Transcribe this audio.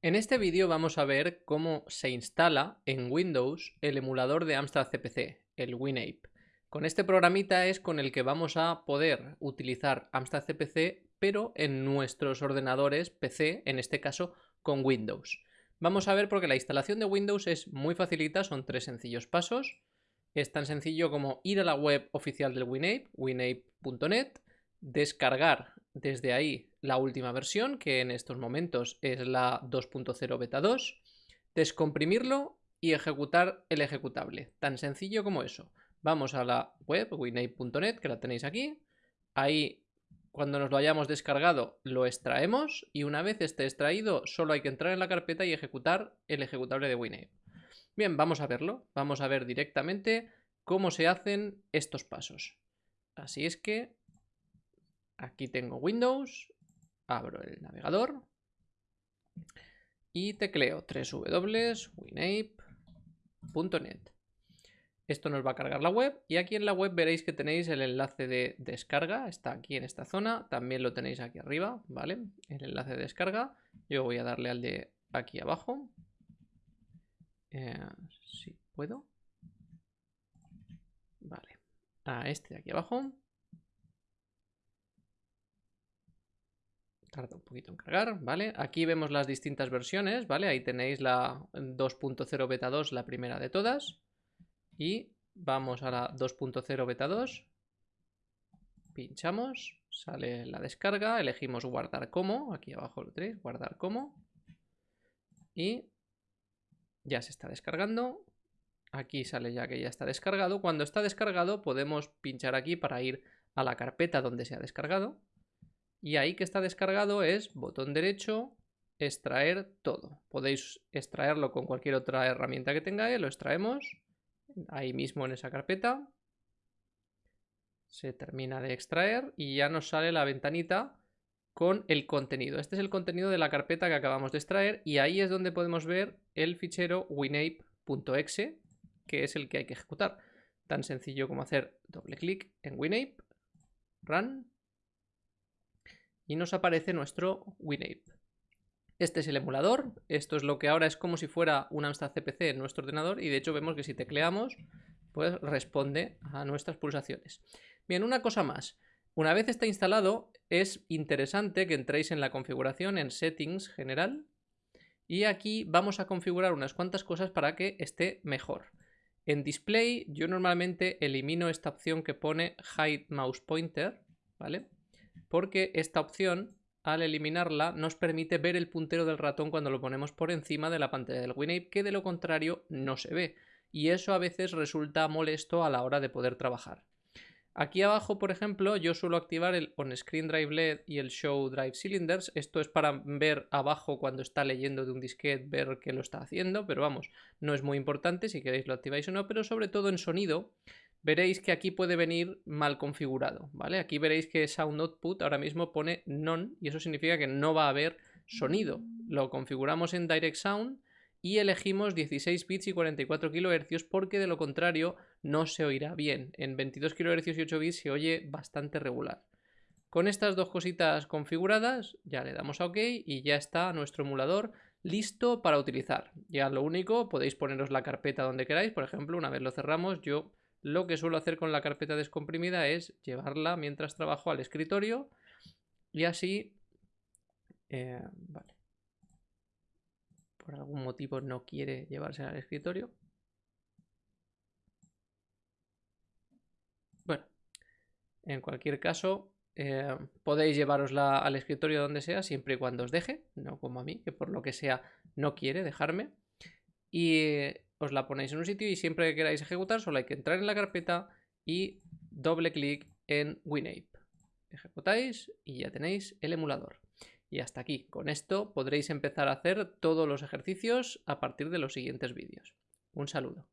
En este vídeo vamos a ver cómo se instala en Windows el emulador de Amstrad CPC, el WinApe. Con este programita es con el que vamos a poder utilizar Amstrad CPC, pero en nuestros ordenadores PC, en este caso con Windows. Vamos a ver porque la instalación de Windows es muy facilita, son tres sencillos pasos. Es tan sencillo como ir a la web oficial del WinApe, winape.net, descargar desde ahí la última versión, que en estos momentos es la 2.0 beta 2, descomprimirlo y ejecutar el ejecutable. Tan sencillo como eso. Vamos a la web winate.net, que la tenéis aquí. Ahí, cuando nos lo hayamos descargado, lo extraemos y una vez esté extraído, solo hay que entrar en la carpeta y ejecutar el ejecutable de WinApe. Bien, vamos a verlo. Vamos a ver directamente cómo se hacen estos pasos. Así es que Aquí tengo Windows, abro el navegador y tecleo www.winape.net. Esto nos va a cargar la web y aquí en la web veréis que tenéis el enlace de descarga, está aquí en esta zona, también lo tenéis aquí arriba, ¿vale? El enlace de descarga, yo voy a darle al de aquí abajo, eh, si puedo, vale, a este de aquí abajo, Tarda un poquito en cargar, ¿vale? Aquí vemos las distintas versiones, ¿vale? Ahí tenéis la 2.0 beta 2, la primera de todas. Y vamos a la 2.0 beta 2. Pinchamos, sale la descarga, elegimos guardar como, aquí abajo lo tenéis, guardar como. Y ya se está descargando. Aquí sale ya que ya está descargado. Cuando está descargado podemos pinchar aquí para ir a la carpeta donde se ha descargado. Y ahí que está descargado es botón derecho, extraer todo. Podéis extraerlo con cualquier otra herramienta que tengáis, lo extraemos ahí mismo en esa carpeta. Se termina de extraer y ya nos sale la ventanita con el contenido. Este es el contenido de la carpeta que acabamos de extraer y ahí es donde podemos ver el fichero winape.exe, que es el que hay que ejecutar. Tan sencillo como hacer doble clic en winape, run y nos aparece nuestro WinApe. Este es el emulador, esto es lo que ahora es como si fuera un Amstrad CPC en nuestro ordenador y de hecho vemos que si tecleamos pues responde a nuestras pulsaciones. Bien, una cosa más. Una vez está instalado es interesante que entréis en la configuración en Settings General y aquí vamos a configurar unas cuantas cosas para que esté mejor. En Display yo normalmente elimino esta opción que pone Hide Mouse Pointer, ¿vale? Porque esta opción, al eliminarla, nos permite ver el puntero del ratón cuando lo ponemos por encima de la pantalla del WinApe, que de lo contrario no se ve. Y eso a veces resulta molesto a la hora de poder trabajar. Aquí abajo, por ejemplo, yo suelo activar el On-Screen Drive LED y el Show Drive Cylinders. Esto es para ver abajo cuando está leyendo de un disquete, ver qué lo está haciendo, pero vamos, no es muy importante si queréis lo activáis o no, pero sobre todo en sonido veréis que aquí puede venir mal configurado, ¿vale? Aquí veréis que Sound Output ahora mismo pone None y eso significa que no va a haber sonido. Lo configuramos en Direct Sound y elegimos 16 bits y 44 kHz porque de lo contrario no se oirá bien. En 22 kHz y 8 bits se oye bastante regular. Con estas dos cositas configuradas ya le damos a OK y ya está nuestro emulador listo para utilizar. Ya lo único, podéis poneros la carpeta donde queráis. Por ejemplo, una vez lo cerramos, yo lo que suelo hacer con la carpeta descomprimida es llevarla mientras trabajo al escritorio y así... Eh, vale. Por algún motivo no quiere llevarse al escritorio. Bueno, en cualquier caso, eh, podéis llevarosla al escritorio donde sea, siempre y cuando os deje, no como a mí, que por lo que sea no quiere dejarme. Y os la ponéis en un sitio y siempre que queráis ejecutar solo hay que entrar en la carpeta y doble clic en WinApe. Ejecutáis y ya tenéis el emulador. Y hasta aquí. Con esto podréis empezar a hacer todos los ejercicios a partir de los siguientes vídeos. Un saludo.